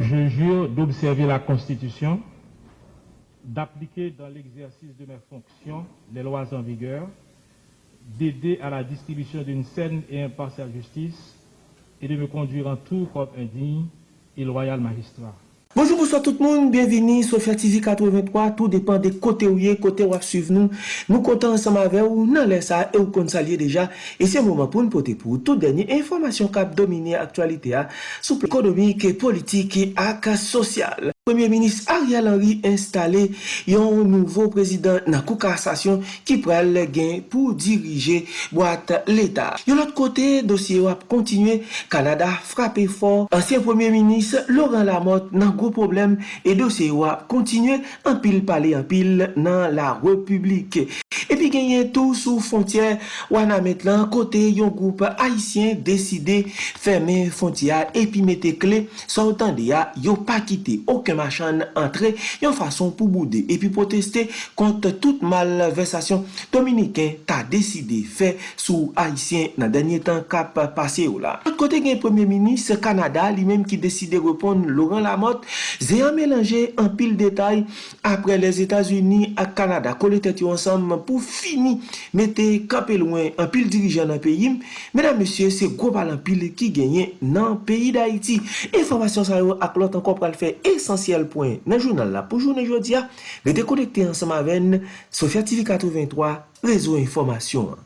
Je jure d'observer la Constitution, d'appliquer dans l'exercice de mes fonctions les lois en vigueur, d'aider à la distribution d'une saine et impartiale justice et de me conduire en tout comme un digne et loyal magistrat. Bonjour, bonsoir tout moun, bienveni, Sofya TV 83, tout depan de kote ou ye, kote wap suiv nou, nou kontan ansama ve ou nan lè sa, e ou kon salye deja, e se mouman pou nou pote pou tout denye informasyon kap domine aktualite a, souple ekonomik, politik ak sosyal. Premier Ministre Ariel Henry installe yon nouvo prezident nan kou kassasyon ki pral gen pou dirije boate l'Etat. Yon lot kote, dosye wap kontinue, Kanada frape for. Ansyen Premier Ministre Laurent Lamotte nan gwo problem e dosye wap kontinue anpil pale anpil nan la republik. li genyen tou sou fontyer wana met lan kote yon goup haisyen deside ferme fontyer epi mette kle sa otan de ya yo pa kite oke machan entre yon fason pou boude epi proteste kont tout malversasyon Dominiken ta deside fe sou haisyen nan denye tan kap pase yo la. Ot kote gen premier minis Kanada li menm ki deside repon Laurent Lamotte ze an melange an pil detay apre les Etats-Unis ak Kanada kole tet yo ansam pou fi capé loin en pile dirigeant dans le pays. Mesdames messieurs, c'est gros bal pile qui gagne dans le pays d'Haïti. Information ça ak l'autre encore pour le faire essentiel point nan journal la pour journée jodia, le déconnecter ensemble avec Sophia TV 83, réseau information.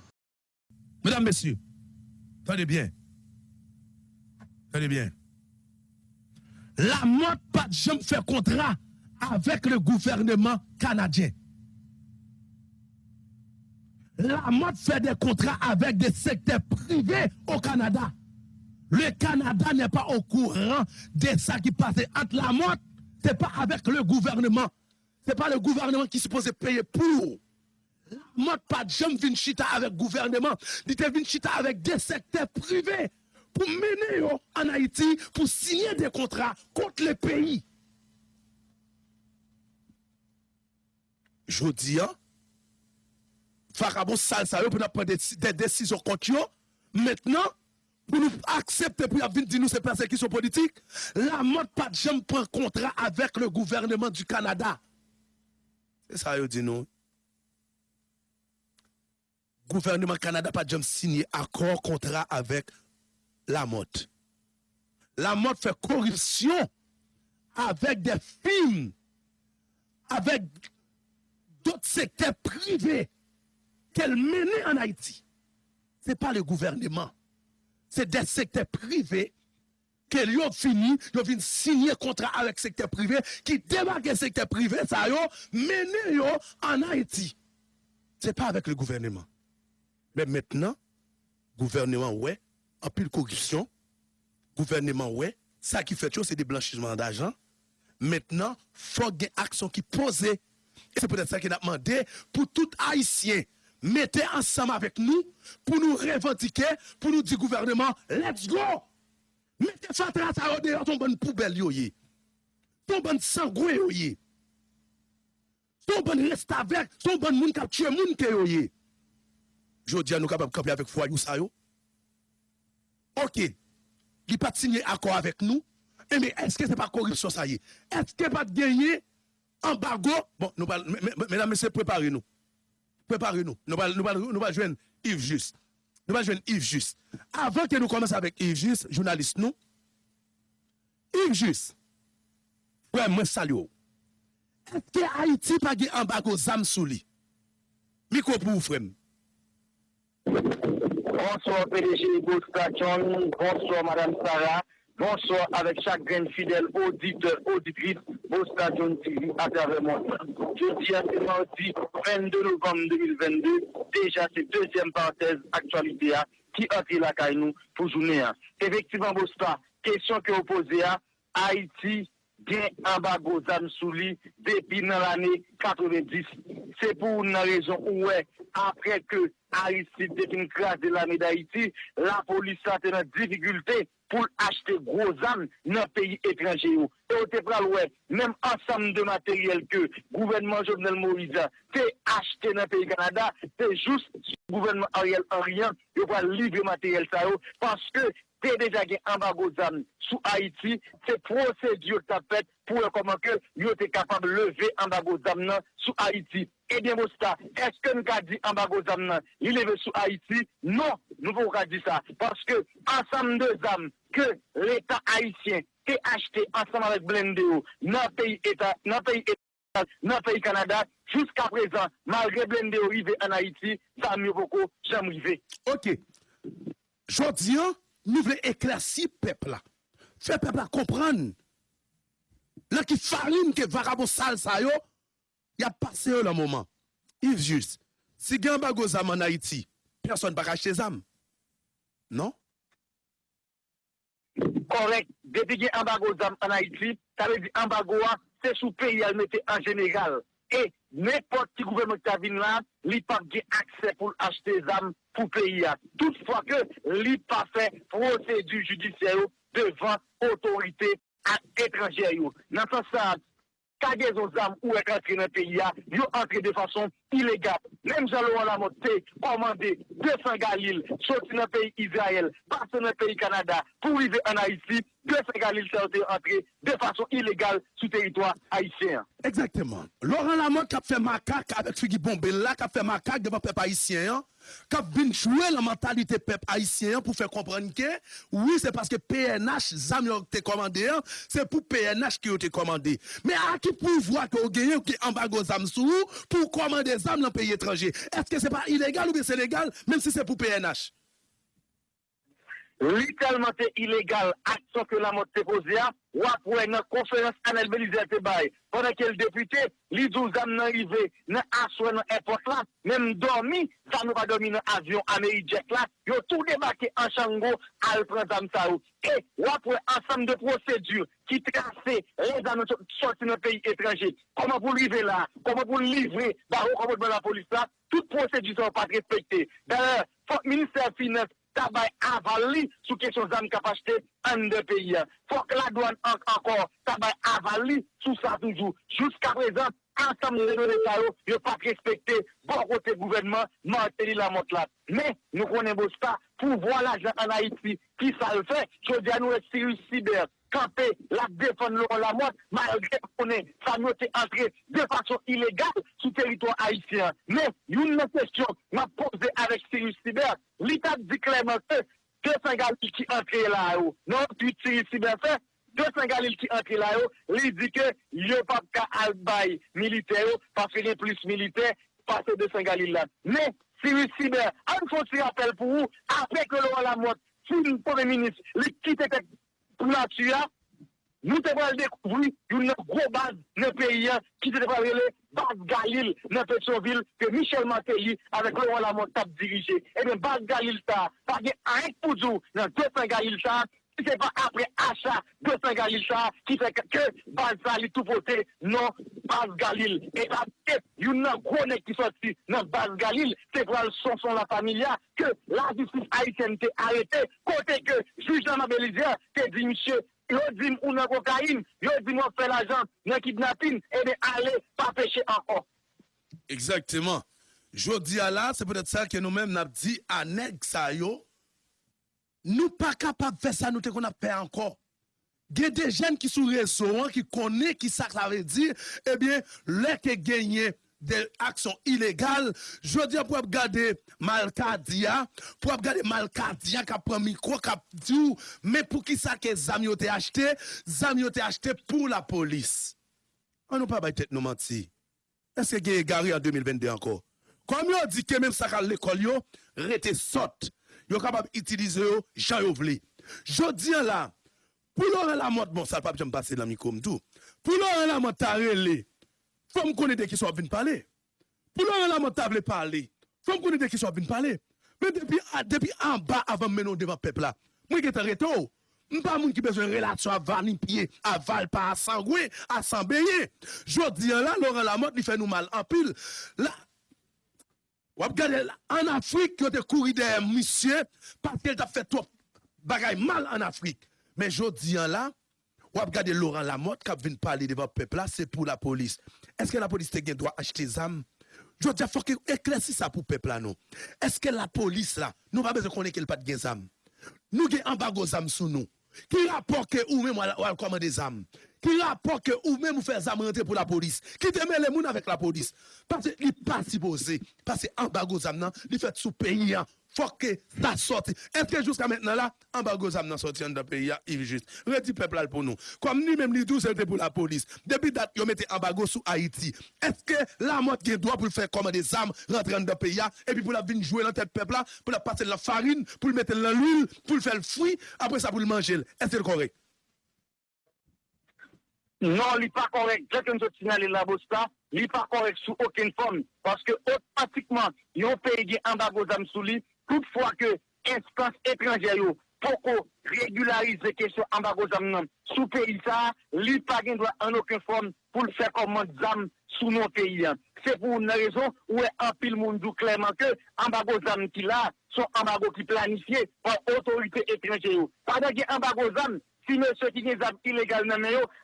Mesdames, Messieurs, tenez bien. Tenez bien. La mode pas de jamais fait contrat avec le gouvernement canadien. La mode fait des contrats avec des secteurs privés au Canada. Le Canada n'est pas au courant de ça qui passait entre la mode c'est pas avec le gouvernement. C'est pas le gouvernement qui est supposé payer pour. Moi, pas de jamais vin chita avec le gouvernement. Il chita avec des secteurs privés pour mener en Haïti, pour signer des contrats contre les pays. Je dis, hein, Farabon Salsa, pour prendre des, décisions contre. Maintenant, pour nous accepter pour venir dire nous ces persécutions politiques, la mode pas de contrat avec le gouvernement du Canada. C'est ça, yo dit nous. Gouvernement Canada pas jamais signé accord contrat avec la mode. La mode fait corruption avec des films, avec d'autres secteurs privés qu'elle menait en Haïti. Ce n'est pas le gouvernement c'est des secteurs privés qu'ils ont fini, ils ont signer contrat avec le secteur privé, qui débarquent le secteur privé, ça yo, mené en Haïti. Ce n'est pas avec le gouvernement. Mais maintenant, gouvernement, ouais, en pile corruption, gouvernement, ouais, ça qui fait c'est des blanchissements d'argent. Maintenant, il faut des actions qui posent. Et c'est peut-être ça qu'il a demandé pour tout Haïtien mettez ensemble avec nous pour nous revendiquer, pour nous dire gouvernement, let's go! Mettez ça à dehors, ton bonne poubelle, yoye. Ton bonne sangoué, yoye. Ton bonne reste avec, ton bonne moun kap tué moun ke. Je dis à nous capables de camper avec foi, ça yo. Ok. Il pas signé accord avec nous. Eh, mais est-ce que ce n'est pas corruption ça y est? Est-ce que pas de gagner? Embargo? Bon, nous, mesdames, messieurs, préparez-nous préparez-nous. Nous allons nous, joindre Yves Juste. Nous allons joindre Yves Juste. Avant que nous commençons avec Yves Juste, journaliste nous, Yves Juste, frère, moi salue. Est-ce que Haïti pas un embargo zam sous lui? Micro pour vous, frère. Bonsoir PDG Station, bonsoir Madame Sarah. Bonsoir avec chaque grain fidèle auditeur, auditrice, au Stadion TV à travers mon Je dis à ce mardi 22 novembre 2022, déjà c'est deuxième parenthèse actualité qui entre la caille nous pour journée. Effectivement, Bosta, question que vous posez à Haïti, bien embargo Zamsouli depuis l'année 90. C'est pour une raison où, après que Aristide une classe de l'armée d'Haïti, la police a été en difficulté pour acheter gros armes dans les pays étrangers. Et au Tépral, même ensemble de matériel que le gouvernement Jovenel Moïse a acheté dans le pays Canada, c'est juste le gouvernement Ariel Henry qui va livrer matériel ça parce que te deja gen ambago zam sou Haiti, se prosedyo ta pet pou e koman ke yo te kapab leve ambago zam nan sou Haiti. Ebyen Bosta, eske nou ka di ambago zam nan li leve sou Haiti? Non, nou pou ka di sa. Paske ansam de zam ke l'Etat Haitien te achete ansam avek Blendeo nan peyi Etat, nan peyi Etat, nan peyi Kanada, jouska prezant, malre Blendeo rive an Haiti, zam yo poko jam rive. Ok, jodi an, nou vle eklasi pepla. Fe pepla kompran. La ki farin ke varabo sal sa yo, ya pase yo la mouman. If jus, si gen bago zam an Haiti, person baka achete zam. Non? Korek, depi gen ambago zam an Haiti, ta ve di ambago a, se sou peyi al mette an jenegal. E, nepot ki gouvernement ta vin la, li pa gen akse pou achete zam pou peyi a. Toutfwa ke li pa fe prosedu judisyero devan otorite ak etranjero. Nan sa sa, kage zo zam ou ek antre nan peyi a, yo antre de fason ilegal. Mem jalo an la motte, komande 200 galil, soti nan peyi Israel, pase nan peyi Kanada, pou vive an Haiti, 200 galil se ote antre de fason ilegal sou teritwa Haitien. Exactement. Laurent Lamotte kap fè makak avèk Figi Bombella, kap fè makak devan pep Haitien, kap bin chouè la mentalite pep Haitien pou fè komprenke, oui, se paske PNH zam yo te komande, se pou PNH ki yo te komande. Me a ki pou vwa ki yo genye ou ki ambago zam sou, pou komande zam nan peyi etranje. Eske se pa ilegal ou bi se legal, menm si se pou PNH? Literalman te ilegal aksyon ke la mot te ya, wap wè nan konferans anel belize te bay. Pwè ke l depute, li dou zam nan rive, nan aswe nan epot la, menm dormi, zam nou pa dormi nan avyon Amerijek la, yo tou debake an chango al pran zam sa ou. E wap wè ansam de prosedur ki trase le zam nou sorti nan peyi etranje. Koman pou rive la, koman pou livre, ba ou koman pou la polis la, tout prosedur sa wap pa respekte. Dè, fok minister finance, tabay avali sou kesyon zam kapachte an de peyi. Fok la douan ankor tabay avali sou sa toujou. Jouska prezant, ansam de l'Etat yo pa respekte bon kote gouvernement manteli la motlat. Men, nou konen bo sta pou vwa la jan an Haiti ki sa le fe, jodi an nou e siri siber. Kante la lor la mot, malgre konen sa nou te entre de fason ilegal sou teritwa Haitien. Men, yon nan kestyon ma pose avek siri siber, l'Etat di kleman se, de Saint-Galil ki entre la yo. Non, tu siri siber se, de Saint-Galil ki entre la yo, li di ke yo pap ka albay milite yo, pa fene plus milite, pase de Saint-Galil la. Men, siri siber, an fote si apel pou ou, apek lor la mot, si nou pove minis, li kite tek pou la tuya, nou te val dekouvri yon nou gro baz nou peyi ki te val rele Baz Galil nou Petrovil ke Michel Mateli avek Laurent Lamotte tap dirije. E ben Baz Galil sa, pa gen a ek poujou nan 200 Galil sa, ki se pa apre achat 200 Galil sa, ki se ke Baz sa li tout pote nan Baz Galil. E pa tep yon nou gro nek ki soti nan Baz Galil, se kwa l son son la familia, ke la justice Haitienne te arete, kote ke juj nan Mabelizia te di Michel yo di m ou nan kokain, yo di m ou fe la jan nan kidnapin, e de ale pa peche ankon. Exactement. Jodi ala, se peut-être sa ke nou men nap di anek sa yo, nou pa kapap fe sa nou te kon ap pe ankon. Gen de jen ki sou rezoran, ki kone, ki sak la ve di, e bien, le ke genye de aksyon ilegal, jodi ap wap gade malkadia, pou wap gade malkadia kap pran mikro, kap di ou, men pou ki sa ke zam yo te achete, zam yo te achete pou la polis. An nou pa bay tet nou manti. Eske genye gari an 2022 anko? Kom yo di ke menm sakal l'ekol yo, rete sot. Yo kapab itilize yo, jan yo vli. Jodi an la, pou lor an la mot, bon sa pa pi jem pase la mikom tou, pou lor an la mot tare li, Fom konen de ki so ap vin pale. Pou lor an la mot table pale, fom konen de ki so ap vin pale. Men depi an ba avan menon devan pepla, mwen gete reto, mpa moun ki bezwen relasyon avan nipiye, aval pa asan gwe, asan beye. Jodi an la, lor an la mot li fè nou mal anpil. La, wap gade an Afrik, yo te kouri de misye, patel ta fè top bagay mal an Afrik. Men jodi an la, wap gade Laurent Lamotte kap vin pale devan pepla, se pou la polis. Eske la polis te gen doa achete zam? Jwa diya fok eklesi sa pou pepla nou. Eske la polis la, nou pa beze konen ke l pat gen zam? nous avons embargo zam sous nous. Qui rapporte que ou même ou des âmes. Qui rapporte que ou même vous faites rentrer pour la police. Qui te met les gens avec la police? Parce qu'il n'est pas supposé. Parce que embargo zam nan, il fait sous pays faut que ça sorte. Est-ce que jusqu'à maintenant là, embargo zam nan sorti dans le pays, il juste. Redi peuple pour nous. Comme ni même ni tout c'était pour la police. Depuis date, yo mette embargo sur Haïti. Est-ce que la mort qui doit pour faire comme des armes rentrer dans le pays et puis pour la venir jouer dans tête peuple là, pour la passer la farine, pour le mettre dans l'huile, pour le faire le fruit, après ça pour le manger. Est-ce que c'est correct? Non, il n'est pas correct. Dès que nous signalé la bosta, il n'est pas correct sous aucune forme. Parce que automatiquement, il y a un pays qui embargo d'âme sous lui. Toutefois que instance étrangère pour régulariser question embargo d'âme sous pays ça, il n'est pas droit en aucune forme pour le faire comme d'âme sous nos pays. C'est pour une raison où un pile monde clairement que embargo d'âme qui là, sont embargo qui planifié par autorité étrangère. Pendant que embargo d'âme si monsieur qui est illégal dans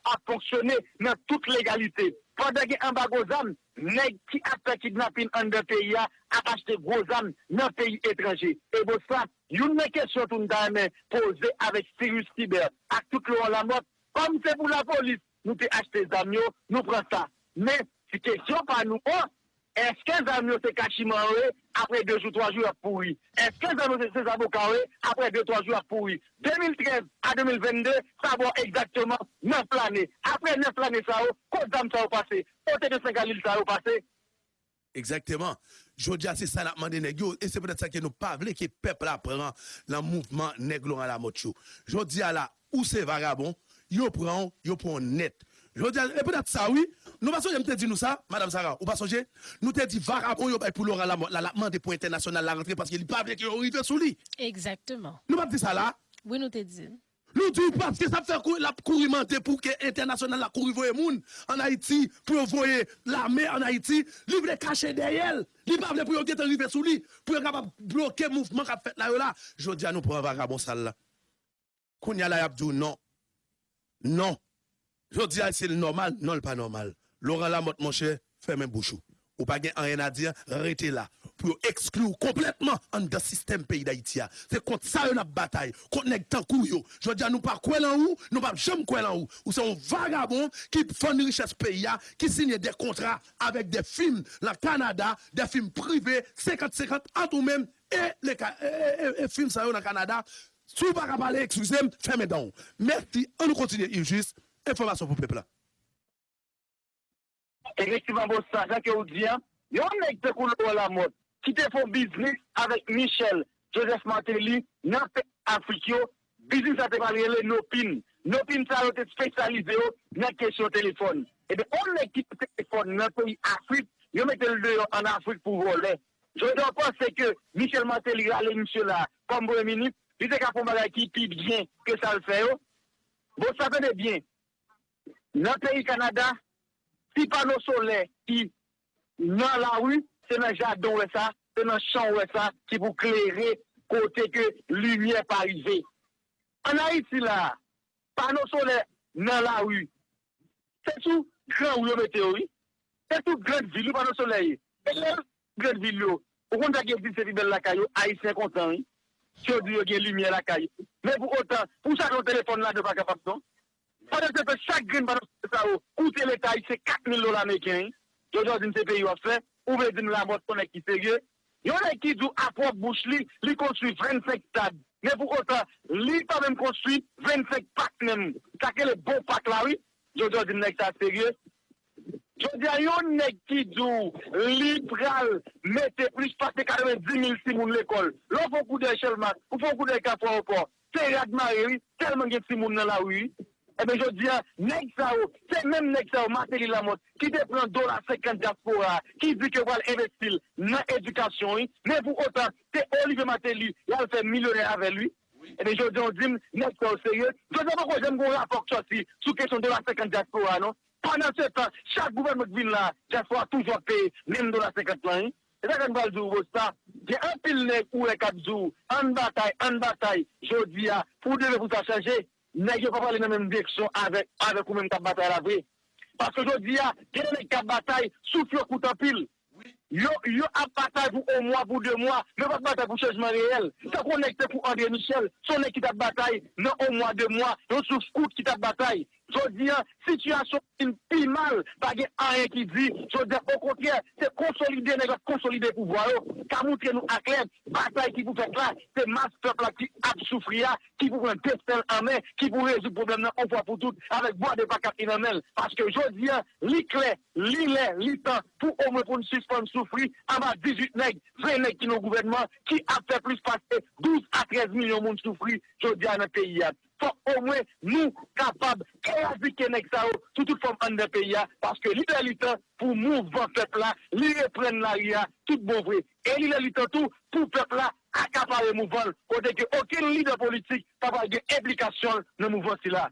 a fonctionné dans toute légalité. Pendant que embargo zam, nèg qui a fait kidnapping en deux pays a acheté gros âmes dans pays étranger. Et pour ça, une question tout nous poser avec Cyrus Tiber, à tout le la mort, comme c'est pour la police, nous avons acheté des âmes, nous prenons ça. Mais, c'est question pas nous, oh, est-ce que les amis cachiment après deux ou trois jours pourri? Est-ce que les amis se avocats après deux ou trois jours pourri? 2013 à 2022, ça va exactement 9 années. Après 9 années, ça va, quoi d'âme ça va passer? Côté de Saint-Galil, ça va passer? Exactement. Je dis c'est ça la demandé et c'est peut-être ça que nous pas que le peuple apprend le mouvement négro à la mocho. Je dis à la où c'est vagabond, yo prend, yo prend net. Je dis et peut-être ça oui, nous pas songer, dit nous ça, Madame Sarah, ou pas songer, nous te dit vagabond yo pour Laurent la la demande pour international la rentrée parce qu'il pas avec qu'il arrive sous lui. Exactement. Nous pas dit ça là. Oui, nous te dit. Nous disons parce que ça fait la courimenter pour que l'international la courir voyer moun en Haïti pour voyer l'armée en Haïti, lui veut cacher derrière. Il pas pour qu'il arriver sous lui pour capable bloquer mouvement qu'a fait là là. Je dis à nous pour un vagabond sale là. Kounya la yabdou non. Non. Je dis à c'est normal, non le pas normal. Laurent Lamotte, mon cher, fermez bouchou. Ou pas rien à dire, arrêtez là. Pour exclure complètement en système pays d'Haïti. C'est contre ça une bataille. Contre les temps Je veux dire, nous pas quoi là où, nous pas jamais quoi là où. Ou c'est un vagabond qui fait une richesse pays, qui signe des contrats avec des films, le Canada, des films privés, 50-50, en tout même, et les, films ça dans le Canada. Si vous pas parler, excusez-moi, fermez donc. Merci, on continue, juste. Information pour le peuple. Effectivement, bon, ça, que vous dites, il y a un mec de la mode qui te font business avec Michel Joseph Martelly dans l'Afrique. Business a été parlé de Nopin. Nopin, ça a été spécialisé dans la question téléphone. Et bien, on mec qui téléphone dans le pays Afrique, il met le dehors en Afrique pour voler. Je dois penser que Michel Martelly a monsieur là, comme premier ministre, il était capable de qui bien que ça le fait. Vous savez bien, Nan peyi Kanada, si pano sole ki nan la wu, se nan jadon wè sa, se nan chan wè sa, ki pou klerè kote ke lumiè parize. An a iti la, pano sole nan la wu, se sou gran wè meteori, se sou gran vilou pano sole yi. E lè gran vilou, pou kon ta gen di se vibel la kayo, a yi 50 an yi, se yo di yo gen lumiè la kayo. Men pou otan, pou sa kon telefon la de pa kapap son, Padan se fe chak grin padan se sa ou, koute l'Etat yi se 4.000 dola meken, yo jò din se peyi wap fe, ou ve din la mot konen ki serye, yo ne ki djou apok bouch li, li konstwi 25 tad, ne pou konta, li pa men konstwi 25 pak men, kake le bon pak la wi, yo jò din nek ta serye, yo jò yon ne ki djou, li pral, mette plis pak te kareme 10.000 simoun l'ekol, lò fon kou de chelman, ou fon kou de kapwa ou po, te ragman e wi, telman gen simoun nan la wi, Eh bien, je dis, nèg ça, c'est même nèg ça, Martelly Lamotte, qui te prend dollar 50 diaspora, qui dit que va investir dans l'éducation, mais pour autant, c'est Olivier Martelly, il a fait millionnaire avec lui. Eh bien, je dis, on dit, nèg ça au sérieux. Je ne sais pas pourquoi j'aime qu'on rapport sorti sous question de dollar 50 diaspora, non? Pendant ce temps, chaque gouvernement qui vient là, diaspora toujours payé, même dollar 50 là, hein? C'est ça qu'on va dire, ça. Il y a un pile nèg ou un jours, en bataille, en bataille, je dis, pour devez vous ça changer. Nèg pas parler dans même direction avec avec ou même cap bataille la vraie. Parce que je dis ah quel est cap bataille? Souffle coup en pile. Yo, yo ap batay pou un mwa, pou de mwa, yo pat batay pou chejman reyel. Sa konekte pou André Michel, son ki tap batay, nan un mwa, de mwa, yo sou skout ki tap an, situasyon in pi mal, bagye an yon ki di, jodi an, au kontrè, se konsolide, negot konsolide pou voyo, ka moutre nou aklen, batay ki pou fèk la, se mas pepla ki ap soufria, ki pou fèk destel anmen, ki pou rezou problem nan anpwa pou tout, avèk boade bakat inamel, paske jodi an, li kle, li le, li tan, pou ome pou nou suspon soufri, anba 18 neg, 20 neg ki nou gouvernement, ki ap fè plus passe 12 a 13 milyon moun soufri, jodi an an peyi at. Fok ou mwen nou kapab kreazike nek sa ou toutout fom an de peya Paske li de litan pou mou van pepla, li repren la ria, tout bon vwe E li de litan tou pou pepla akapare mou van Kote ke okin li de politik tabal gen implikasyon nan mou van si la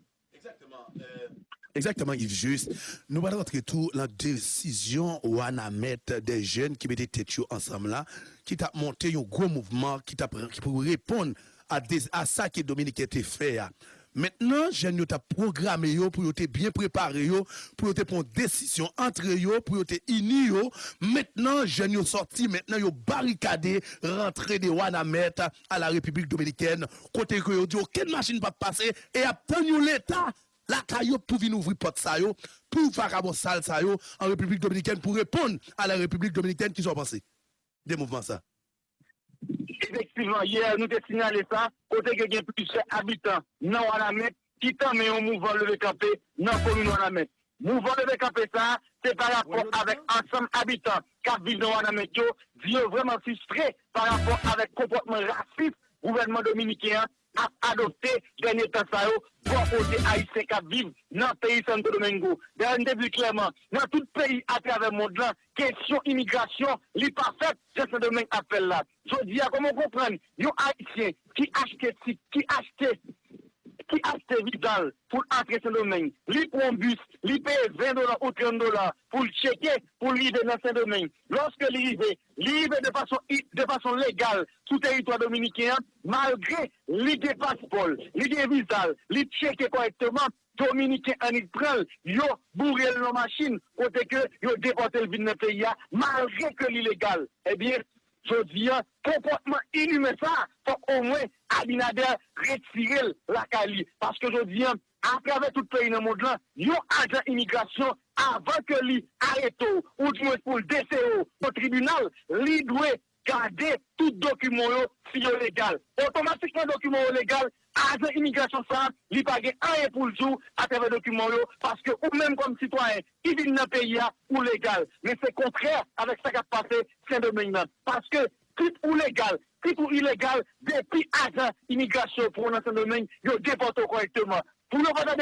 Exactement Yves Just, nou bade rentre tou la desisyon ou an amet de jen ki mette tetyo ansam la Ki ta monte yon gro mouvman ki pou repon à ça que Dominique était fait. Maintenant, je nous ta programmé pour te bien préparé pour te prendre décision entre yo, pour te uni yo. Maintenant, je nous sorti, maintenant yo barricadé, rentré de Wanamet à la République Dominicaine, côté que yo dit aucune machine pas passer et à l'État la caillou pour venir ouvrir porte ça yo, pour vagabond sale ça yo en République Dominicaine pour répondre à la République Dominicaine qui sont passés? Des mouvements ça. Efektivman, yè, nou te sinyale sa, kote ke gen plisè abitan nan wana met, ki tan men yon mouvan leve kapè nan komi wana met. Mouvan leve kapè sa, se par rapport avèk ansam abitan kap viv nan wana met yo, di yo vreman fistre par rapport avèk kompotman rasif gouvernement dominikèan ap adopte genye tasayou pou apote Aïsse kap viv nan peyi Santo Domingo. De an debi kleman, nan tout peyi atrave mod lan, kesyon imigrasyon li pa fet, Santo Domingo apel la. Jodi a komon kompren, yo Aïsse ki achete ki achete ki achete vital pou antre Saint-Domingue, pou an bus, li paye 20 dolar ou 30 dolar pou l'cheke pou li de nan Saint-Domingue. Lorske li rive, li rive de fason legal sou teritwa Dominikien, malgre li de paspol, li de vizal, li cheke korekteman, Dominikien anit pral, yo bourrel nan machin, kote ke yo depote l vin nan peya, malgre ke li legal. Ebyen, eh Jodi an, kompotman inume sa, fok o mwen Abinader retirel la kali. Paske jodi an, aprave tout peyi nan mod lan, yo ajan imigrasyon avan ke li areto ou djoues pou l DCO po tribunal, li dwe gade tout dokumon yo si yo legal. Otomatikman dokumon yo legal, ajan imigrasyon sa, li page anye pou ljou ateve dokumen yo, paske ou menm kom sitwaen, ki vin nan peyi ya ou legal. Men se kontrè avèk sa kat pase, sen domen nan. Paske, kit ou legal, kit ou ilegal, depi ajan imigrasyon pou nan sen domen, yo depoto korektèman. Pou yo vada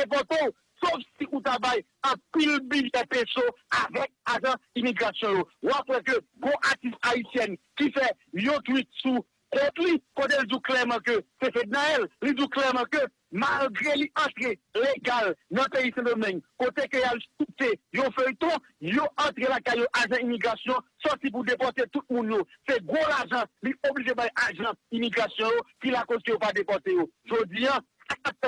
sof si ou tabay, an pil bil te peso avèk ajan imigrasyon yo. Ou apre ke, go atis haisyen, ki fe yo tweet sou, Kont li, kote l djou kleman ke, se fed nan el, li djou kleman ke, malgre li antre legal nan peyi sen domen, kote ke yal soute, yo fey ton, yo antre la kayo ajan imigrasyon, soti pou depote tout moun yo. Se gwo l ajan, li oblije bay ajan imigrasyon yo, ki la koske yo pa depote yo. Jodi an, sa kat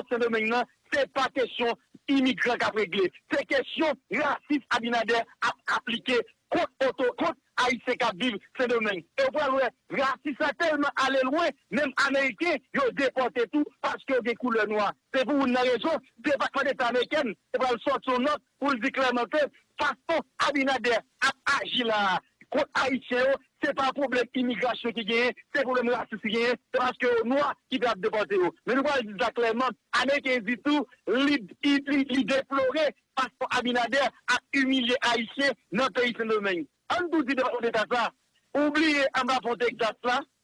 sen domen nan, se pa kesyon imigran ka pregle. Se kesyon rasis abinader ap aplike kont oto, kont Aïsse kap viv se domen. E wè wè, rasi sa telman ale lwen, mèm Amerike, yo depote tout paske yo dekou le noa. Se pou ou nan rejon, debakman et Ameriken, e wè l sot son not pou l dikleman te, fason Abinader ap agi la. Kont Aïsse yo, se pa problem imigrasyon ki genye, se problem rasi ki genye, se paske yo noa ki dap depote yo. Men wè l dikleman, Ameriken zitou, li deplore fason Abinader ap umilye Aïsse nan peyi se domen. An tou di depan de ta sa, oubliye an ba fonte ek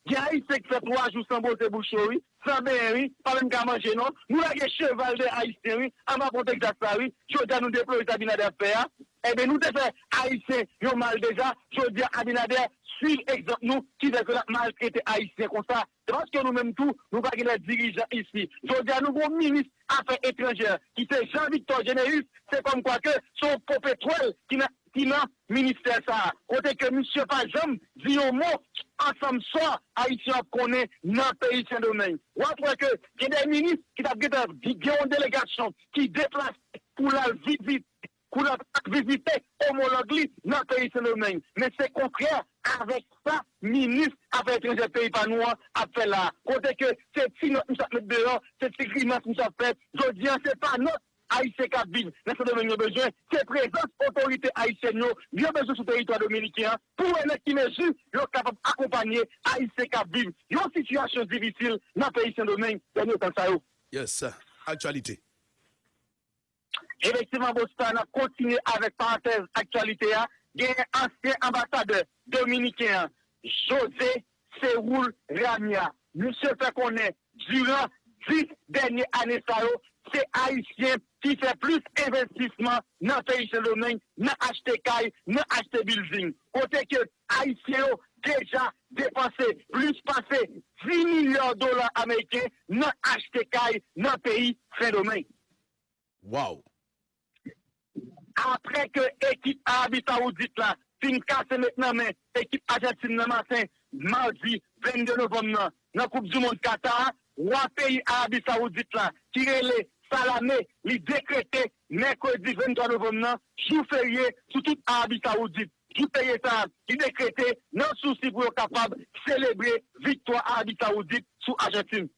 tat la, di a yi sek se 3 jou sanbo se bouchoui, sanbe enwi, palen ka manje non, nou la ge cheval de a yi senwi, an ba fonte ek tat sa wi, chou nou deplo yi tabina de pe ya, ebe nou te fe a yi sen yo mal deja, chou di a abinade, suiv ekzant nou ki de ke la mal krete a yi sen kon sa, transke nou menm tou, nou bagi le dirijan isi, chou di a nou bon minis afe etrenger, ki se Jean-Victor Genéus, se kom kwa ke, sou popetwel, ki na, ki nan minister sa. Kote ke M. Pajam di yo mo ansam so a iti ap konen nan peyi sen domen. Wapre ke gen den minister ki tap gen yon delegasyon ki deplase pou la vizite homologue li nan peyi Saint-Domingue. Men se kontrè, avèk sa, minis avè etrenjè peyi panouan apè la. Kote ke se ti not mou sa mèd deyon, se ti grimat mou sa fèd, jodi an se pa not Aïsè ka viv, nan se domen yo bejwen, se prezant otorite Aïsè yo, yo bejwen sou teritwa dominikyan, pou ene ki meju, yo kapap akompanye Aïsè ka viv. Yo situasyon divisil nan peyi se domen, yon yo tan sa yo. Yes, aktualite. Efektivman, Bostan a kontine avèk parantez aktualite ya, genye ansyen ambasade dominikyan, José Seroul Ramia. Mousse fè konè, duran 10 denye anè sa se Aïsien ki fè plus investisman nan peyi se domen, nan achete kay, nan achete building. Kote ke Aïsien yo deja depanse plus pase 10 milyon dolar Amerike nan achete kay nan peyi se domen. Wow! Apre ke ekip Arabita ou dit la, fin kase met nan men, ekip Ajatin nan maten, mardi 22 novem nan, nan Koupe du Monde Qatar, wap peyi Arabita ou dit la, kirele Salame li dekrete Mekwedi 23 novem nan Chou ferye sou tout Arabi Saoudite. Chou ferye sa li dekrete Nan sou si pou yo kapab Celebre victoire Arabi Saoudite Sou Argentine.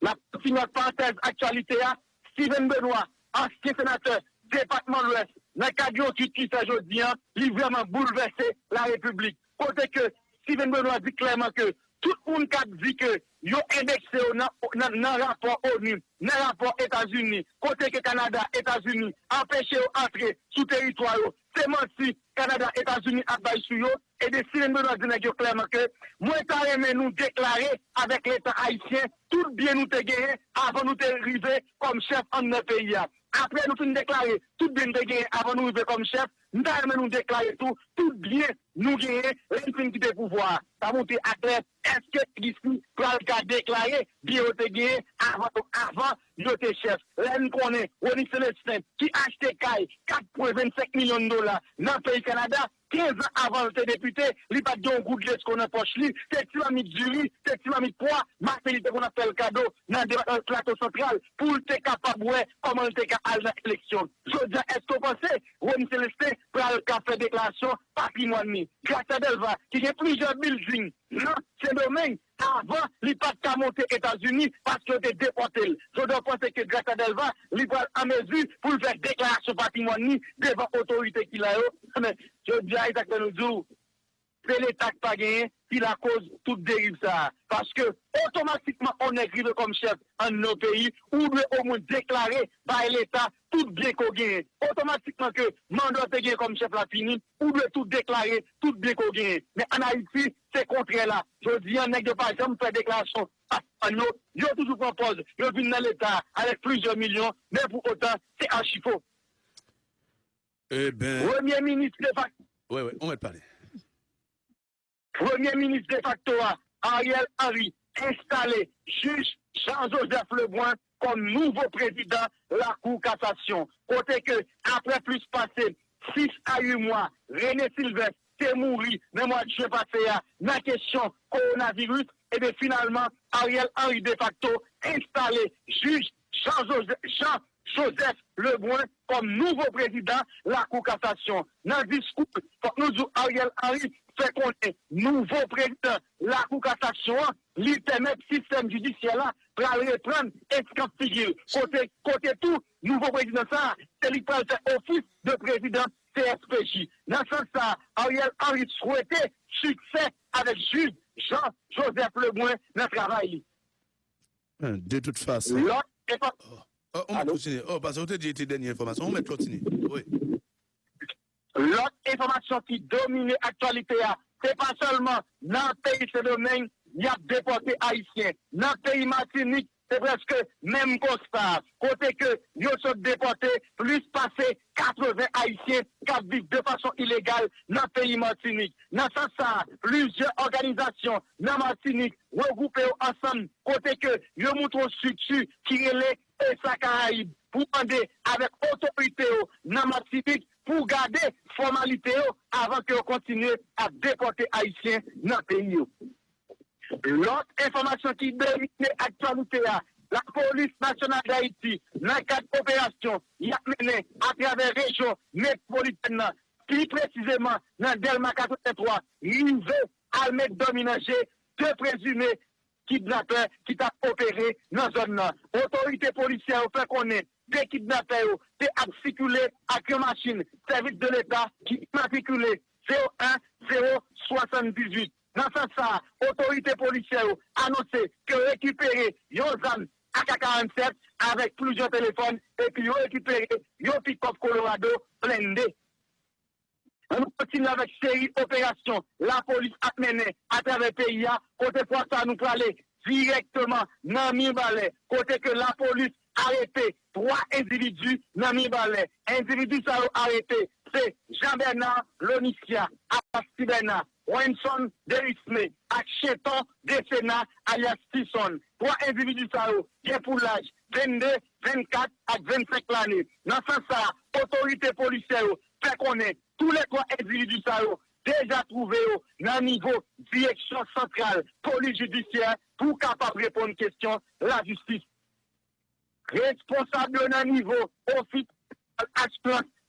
La finot pantez aktualite ya Steven Benoit Anski senateur Departement l'Ouest Nakadjo ki ki sa jodi Li vreman bouleverse la republik Kote ke Steven Benoit di klerman ke Tout moun kat di ke yo indekse yo nan rapor ONU, nan rapor Etats-Unis, kote ke Kanada, Etats-Unis, apèche yo antre sou teritwayo. Seman si Kanada, Etats-Unis apay sou yo, e de siren mè nan dine yo klerman ke, mwen ta remè nou deklare avèk l'Etat Haitien, tout bien nou te geye avan nou te rive kom chef an nou peyi ya. Apre nou fin deklare, tout bien te geye avan nou rive kom chef, mwen ta remè nou deklare tout, tout bien nou geye, ren fin ki te pouvoi. Ta moun te aklet, eske gisi pral ka deklare, biye ou te geye avan nou te chef. Ren konen, Roni Celestin, ki achete kay 4.25 milyon dola nan peyi Kanada, 15 ans avant le député, il pas de goût de qu'on a poche lui, c'est tu mis du riz, c'est tu mis poids, Marc Félix qu'on appelle cadeau dans le euh, plateau central. Pour le capable comment le capable à l'élection. Je dis est-ce que vous pensez Rome Célestin pour le café déclaration patrimoine Grâce à Delva qui a plusieurs buildings dans non, ce domaine se domen, avan li pat ka monte Etats-Unis, paske te depote l. Jodja panse ke Grata Delva, li pral amezu pou l fek deklarasyon papi mwan mi, devan otorite ki la yo. Jodja, etak te nou djou, se le tak pa genye, ki la koz tout derive sa. Paske, otomatikman, on ekrive kom chef an nou peyi, ou dwe ou moun deklare ba l'Etat tout bien genye. Otomatikman ke mando te genye kom chef la fini, ou dwe tout deklare tout bien ko genye. Men anayiti, se kontre la. Jodi, an nek de pa jom fè deklarasyon an nou, yo toujou propose, yo vin nan l'Etat, alek plizio milyon, men pou otan, se archifo. Eh ben... Premier ministre de facto... Oui, oui, on va te parler. Premier ministre de facto Ariel Henry, installé juge Jean-Joseph Lebrun comme nouveau président la Cour cassation. Côté que, après plus passé 6 à 8 mois, René Sylvestre t'est mouru, mais moi je passé à ma question coronavirus, et bien finalement, Ariel Henry de facto installé juge Jean-Joseph Jean Joseph Lebrun kom nouvo prezident la kou kassasyon. Nan diskouk, fok nou zou Ariel Henry fè konten nouvo prezident la kou kassasyon, li temet sistem judisyela pral repren eskap figil. Kote tou, nouvo prezident sa, se li pral fè ofis de prezident CSPJ. Nan san sa, Ariel Henry souwete suksè avek jude Jean-Joseph Lebrun nan travay li. De tout fason. Lò, e pa... Oh, on va continuer. Oh, parce que vous avez dit dernière information. On va continuer. Oui. L'autre information qui domine l'actualité, c'est pas seulement dans le pays ce domaine, il y a déporté haïtiens. Dans le pays Martinique, c'est presque même constat. Côté que nous sommes déportés, plus passé 80 haïtiens qui vivent de façon illégale dans le pays Martinique. Dans sens, plusieurs organisations dans Martinique regroupées ensemble, côté que nous montrons structure qui est et sa Caraïbe pour demander avec autorité dans Martinique pour garder formalité avant que continue à déporter Haïtiens dans le pays. L'autre information qui domine l'actualité, la police nationale d'Haïti, dans d'opération, il y a mené à travers la région métropolitaine, plus précisément dans Delma 83, il veut à mettre dominager deux présumés kidnappeurs qui t'a opéré dans la zone. Autorité policière fait connaître des kidnappeurs ont circulé avec une machine, service de l'État qui matriculé 01078. Dans ce sens, autorité policière a annoncé que récupérer Yozan AK-47 avec plusieurs téléphones et puis récupérer un pick-up Colorado blindé. On continue avec série opération. La police a mené à travers le pays. Côté fois ça, nous aller directement dans Mibalais. Côté que la police a arrêté trois individus dans Mibalais. Individus ça arrêté, c'est Jean-Bernard Lonicia, Abasti Bernard, Wenson Derisme, Acheton Desena, alias. Trois individus ça qui pour l'âge 22, 24 à 25 l'année. Dans ce sens, autorité policière fait connaître tous les trois individus ça déjà trouvés dans le niveau direction centrale, police judiciaire, pour capable répondre aux questions, la justice. Responsable dans niveau office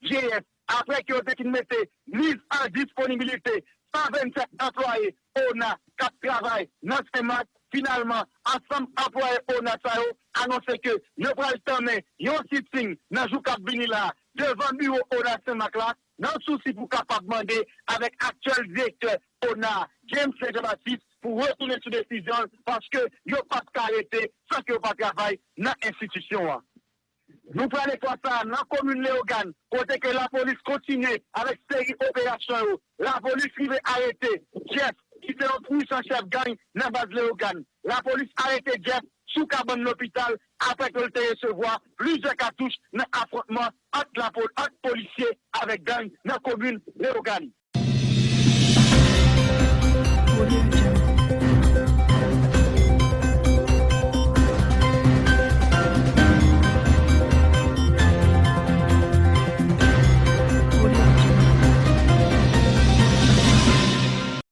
GF, après que vous mettez mise en disponibilité 127 employés, on a 4 travail dans ce match. Finalement, ensemble employés on a annoncé que nous prenons le temps, yon sitting dans le là, devant le bureau on a ce là, dans le souci pour capable demander avec actuel directeur ONA, James Jean-Baptiste, pour retourner sur décision parce que a pas arrêté sans que pas travail dans l'institution. Nous prenons quoi ça dans la commune Léogane, côté que la police continue avec série opérations. La police va arrêter Jeff, qui fait un puissant chef gang dans la base Léogane. La police arrête Jeff sous cabane l'hôpital après que le recevoir plusieurs cartouches dans l'affrontement entre la entre policiers avec gang dans la commune Léogane.